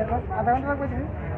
Agora não vai aguentar.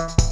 Bye.